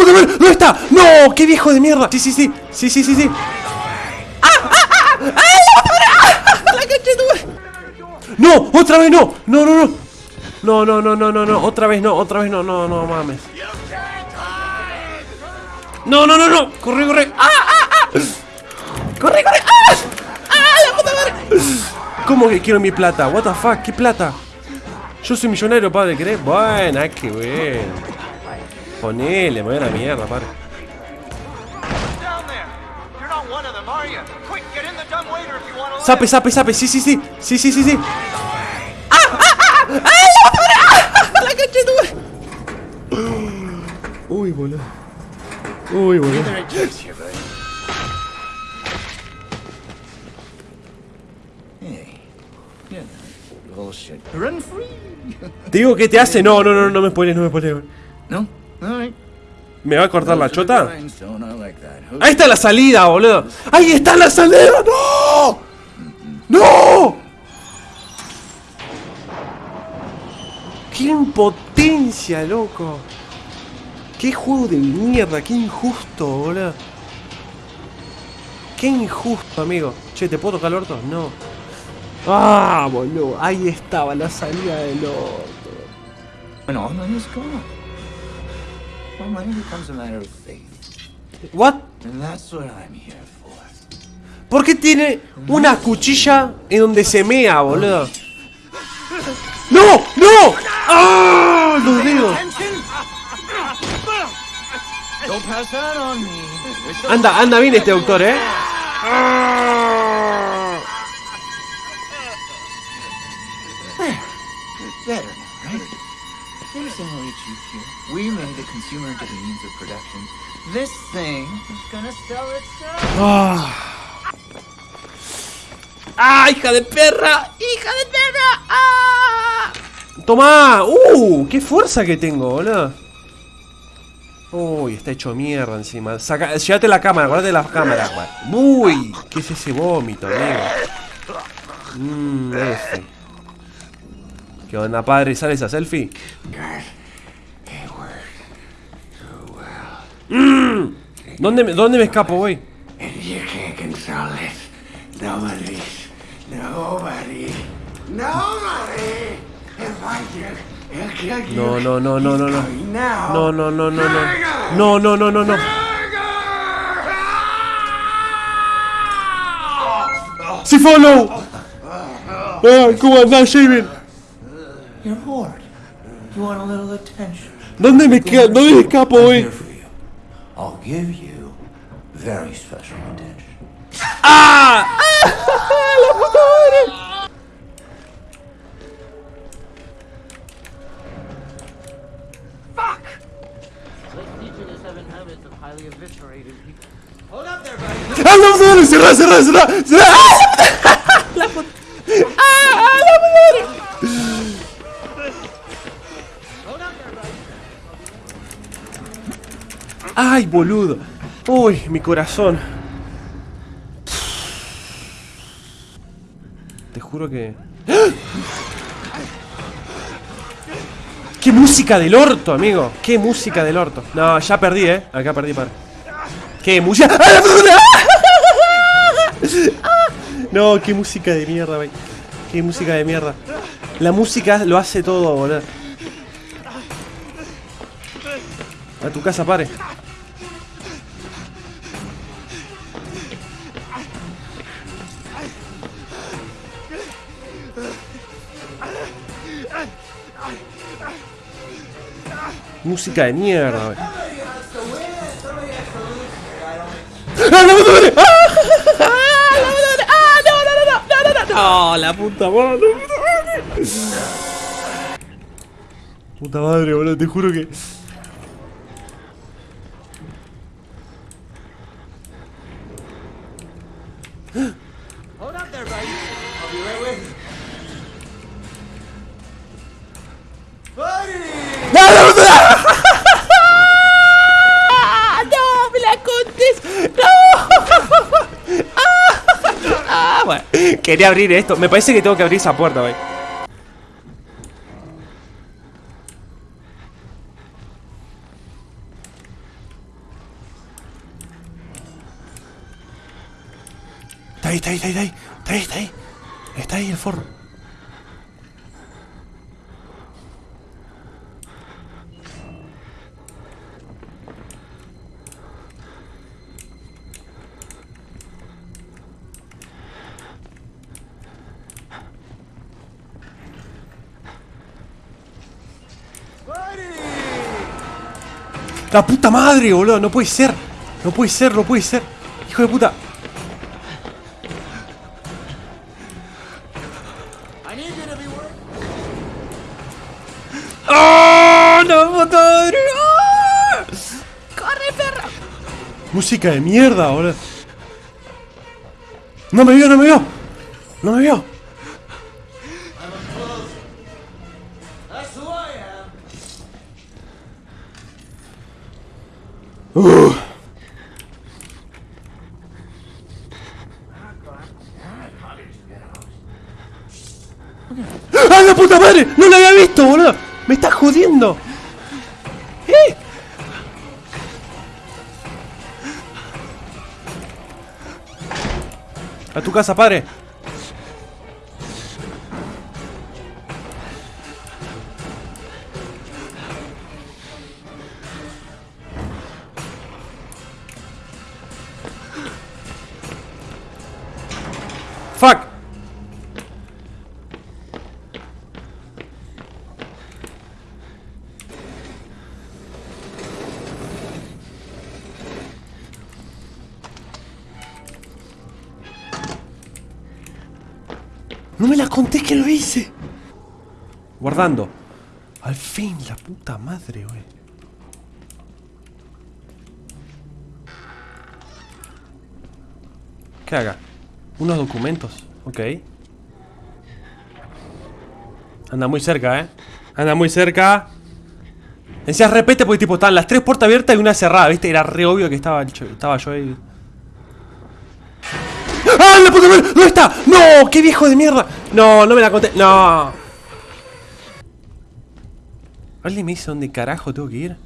puta madre! ¿Dónde está? ¡No! ¡Qué viejo de mierda! Sí, sí, sí. Sí, sí, sí, sí. ¡Ah! ¡Ah! ¡Ah! ¡Ah! ¡La. ¡La ¡No! ¡Otra vez no! ¡No, no, no! No, no, no, no, no, no. Otra vez no, otra vez no, no, no mames. No, no, no, no. Corre, corre. ¡Ah, ah, ah! ¡Corre, corre! ¡Ah! ¡Ah, la puta madre! ¿Cómo que quiero mi plata? What the fuck, ¿qué plata? Yo soy millonario, padre, ¿querés? Buena, qué bueno. Ponele, me voy a la mierda, to Sape, sape, sape, sí, sí, sí. Sí, sí, sí, sí. ¡Ah! ¡Ah! ¡Ah! ¡Ah! ¡La! ¡Ah! ¡La caché tu Uy, boludo. Uy, boludo. Te digo que te hace. No, no, no, no me spoiles, no me spoiles. No? ¿Me va a cortar la chota? Ahí está la salida, boludo. Ahí está la salida. No. No. Qué impotencia, loco. Qué juego de mierda, qué injusto, boludo. Qué injusto, amigo. Che, ¿te puedo tocar el orto? No. Ah, boludo. Ahí estaba la salida del orto. Money is gone. Well, money becomes a matter of faith. What? And that's what I'm here for. ¿Por qué tiene una cuchilla en donde se mea, boludo? ¡No! ¡No! ¡Ah! Los dedos. Anda, anda bien este doctor, ¿eh? right? Here's how we cheat here. We made the consumer into the means of production. This thing is gonna sell itself. ¡Ah! ¡Ah, hija de perra! ¡Hija de perra! ¡Ah! ¡Toma! ¡Uh! ¡Qué fuerza que tengo, boludo! Uy, está hecho mierda encima. Saca, llévate la cámara, guardate la cámara. Uy, ¿qué es ese vómito, amigo? Mmm, ese. ¿Qué onda, padre? ¿Sale esa selfie? Mm, ¿Dónde, me, ¿Dónde me escapo, güey? No, no, no, no, no, no. No, no, no, no, no. No, no, no, no, no. ¡Sí, follow! Ah, ¿Cómo andás, Javen? You're bored. You want a little attention. ¿Dónde me, queda, ¿Dónde me escapo, I'm güey? here for you. I'll give you very special attention. ¡Ah! ¡La puta madre! ¡Ah, la puta madre! ¡Cerrá, cerrá, cerrá! cerrá! ¡Ah, la puta! ¡Ah, la puta ¡Ay, boludo! ¡Uy, mi corazón! Te juro que... ¡Qué música del orto, amigo! ¡Qué música del orto! No, ya perdí, ¿eh? Acá perdí, para. ¡Qué música! ¡Ah! No, qué música de mierda, wey. Qué música de mierda. La música lo hace todo, boludo. A tu casa, pare. Música de mierda, wey. ¡Ah, madre! ¡Ah! ¡La no, no, no, no, no, no, no! ¡No, madre! Puta madre, boludo, te juro que... Quería abrir esto. Me parece que tengo que abrir esa puerta, güey. Está ahí, está ahí, está ahí, está ahí. Está ahí, está ahí el forro. La puta madre, boludo. No puede ser. No puede ser, no puede ser. Hijo de puta. ¡Oh! ¡No, madre! ¡Ah! ¡Corre, perra! Música de mierda, boludo. No me vio, no me vio. No me vio. Madre! ¡No la había visto, boludo! ¡Me estás jodiendo! ¿Eh? A tu casa, padre. Fuck. Que lo hice. Guardando. Al fin, la puta madre, güey. ¿Qué haga? Unos documentos. Ok. Anda muy cerca, ¿eh? Anda muy cerca. Decías repete porque tipo estaban las tres puertas abiertas y una cerrada, ¿viste? Era re obvio que estaba, estaba yo ahí. ¡Ah, ¿Dónde está? ¡No! ¡Qué viejo de mierda! No, no me la conté. ¡No! ¿Alguien me dice dónde carajo tengo que ir?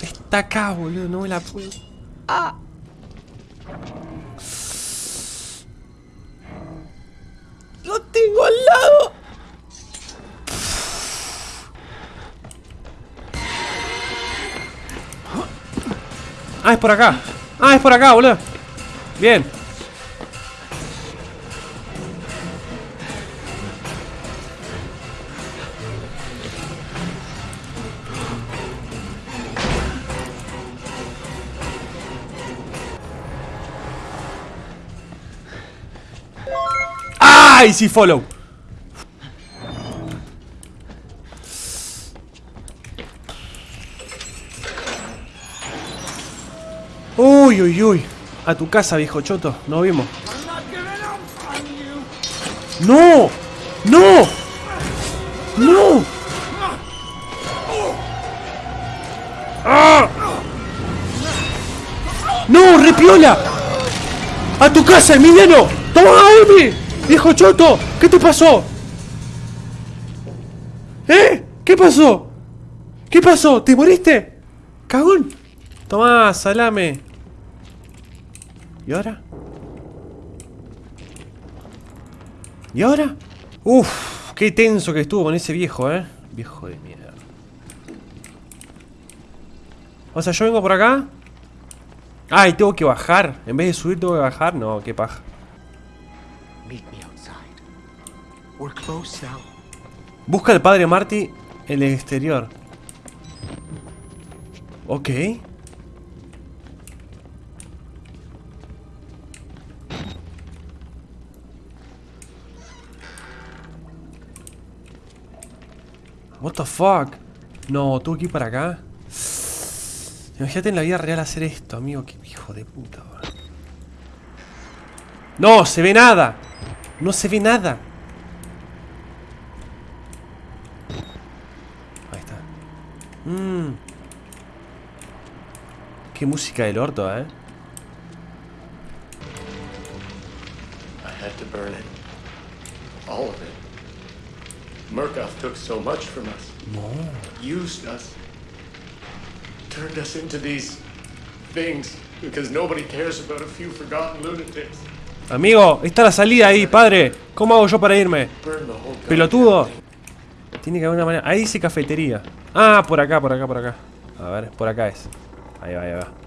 Está acá, boludo, no me la puedo. ¡Ah! Ah, es por acá. Ah, es por acá, boludo. Bien. ¡Ay, sí, follow! Uy, uy, uy. A tu casa, viejo choto. Nos vimos. ¡No! ¡No! ¡No! ¡Ah! ¡No, repiola! ¡A tu casa, Emiliano! ¡Toma, Emi! ¡Viejo choto! ¿Qué te pasó? ¿Eh? ¿Qué pasó? ¿Qué pasó? ¿Te moriste? ¡Cagón! Tomá, salame. ¿Y ahora? ¿Y ahora? Uf, qué tenso que estuvo con ese viejo, ¿eh? Viejo de mierda. O sea, yo vengo por acá. Ay, tengo que bajar. En vez de subir, tengo que bajar. No, qué paja. Busca al padre Marty en el exterior. Ok. What the fuck? No, tuve que ir para acá. Imagínate en la vida real hacer esto, amigo. Qué hijo de puta. No, se ve nada. No se ve nada. Ahí está. Mmm. Qué música del orto, eh. burn it. All of it. Murkoff took so much from us. Used us. Turned us into these things because nobody cares about a few forgotten lunatics. Amigo, está la salida ahí, padre. ¿Cómo hago yo para irme? Pelotudo. Tiene que haber una manera. Ahí dice cafetería. Ah, por acá, por acá, por acá. A ver, por acá es. Ahí va, ahí va.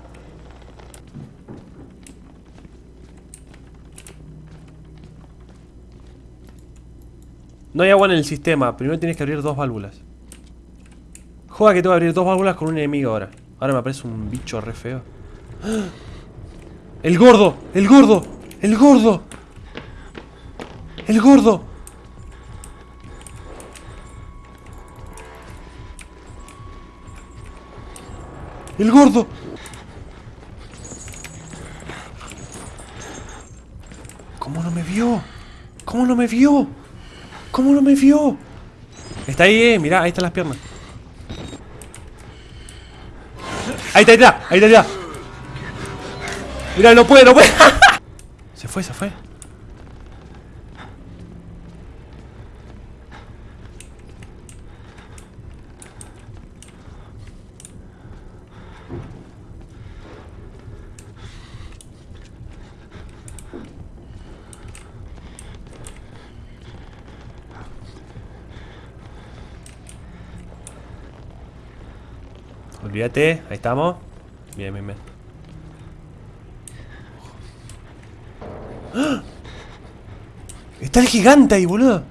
No hay agua en el sistema. Primero tienes que abrir dos válvulas. Joda que tengo que abrir dos válvulas con un enemigo ahora. Ahora me aparece un bicho re feo. ¡El gordo! ¡El gordo! ¡El gordo! ¡El gordo! ¡El gordo! ¿Cómo no me vio? ¿Cómo no me vio? ¿Cómo no me vio? Está ahí, eh. Mirá, ahí están las piernas. Ahí está, ahí está, ahí está, ahí está. Mirá, no puede, no puede. se fue, se fue. Olvídate, ahí estamos. Bien, bien, bien. ¡Ah! Está el gigante ahí, boludo.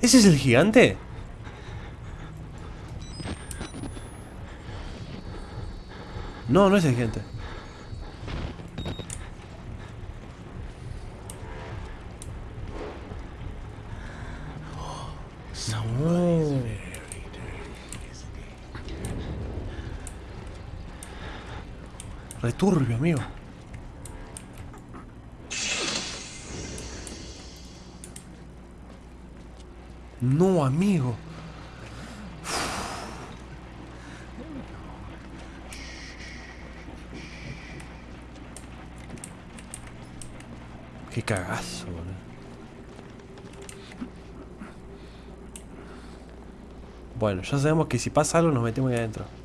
¿Ese es el gigante? No, no es el gigante. No. Returbio, amigo. No, amigo. Qué cagazo, boludo. Bueno, ya sabemos que si pasa algo nos metemos ahí adentro.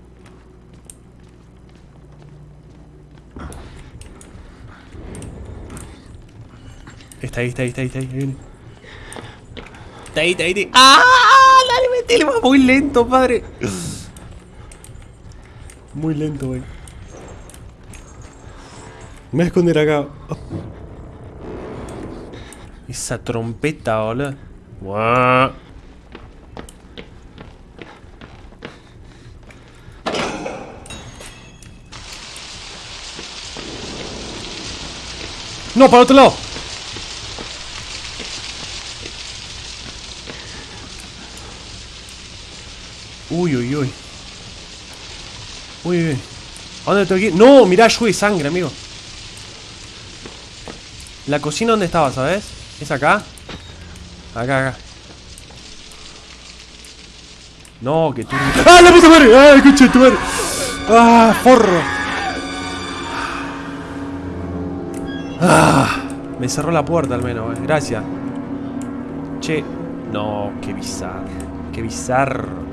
Está ahí, está ahí, está ahí, está ahí. Está ahí, está ahí, está ahí. ¡Ah! Dale, metele, va muy lento, padre. Muy lento, güey. Me voy a esconder acá. Esa trompeta, boludo. Guau. No, para otro lado. Uy, uy, uy. Uy, uy. ¿A dónde tengo que ir? No, mirá, de sangre, amigo. La cocina, ¿dónde estaba, sabes? ¿Es acá? Acá, acá. No, que tú. ¡Ah, la puta madre! ¡Ah, coche tu madre! ¡Ah, forro! ¡Ah! Me cerró la puerta al menos, eh. Gracias. Che. No, qué bizarro. Qué bizarro.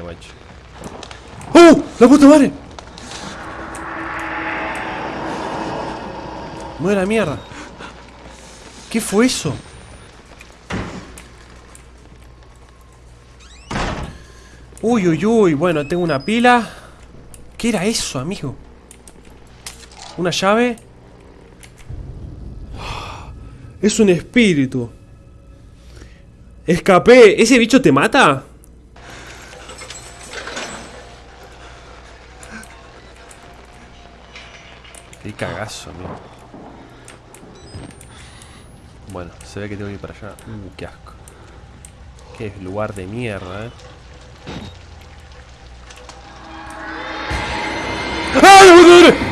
Guacho. ¡Oh! ¡La puta madre! Muere la mierda. ¿Qué fue eso? Uy, uy, uy. Bueno, tengo una pila. ¿Qué era eso, amigo? ¿Una llave? Es un espíritu. Escapé. ¿Ese bicho te mata? Qué cagazo, amigo. Bueno, se ve que tengo que ir para allá. Uh, qué asco. Qué lugar de mierda, eh.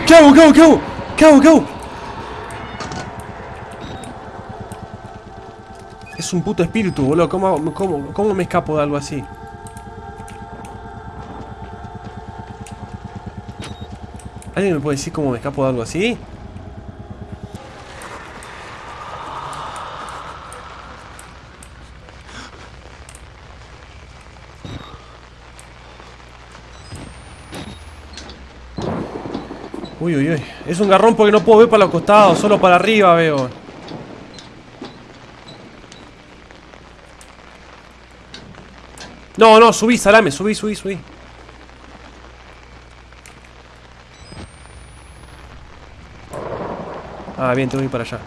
¿Qué hago? ¿Qué hago? ¿Qué hago? ¿Qué hago? ¿Qué hago? Es un puto espíritu, boludo. ¿Cómo, cómo, cómo me escapo de algo así? ¿Alguien me puede decir cómo me escapo de algo así? Uy, uy, uy. Es un garrón porque no puedo ver para los costados, solo para arriba veo. No, no, subí, salame, subí, subí, subí. Ah, bien, tengo que ir para allá.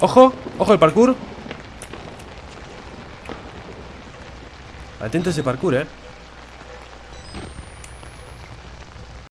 Ojo, ojo el parkour. Atento a ese parkour, eh.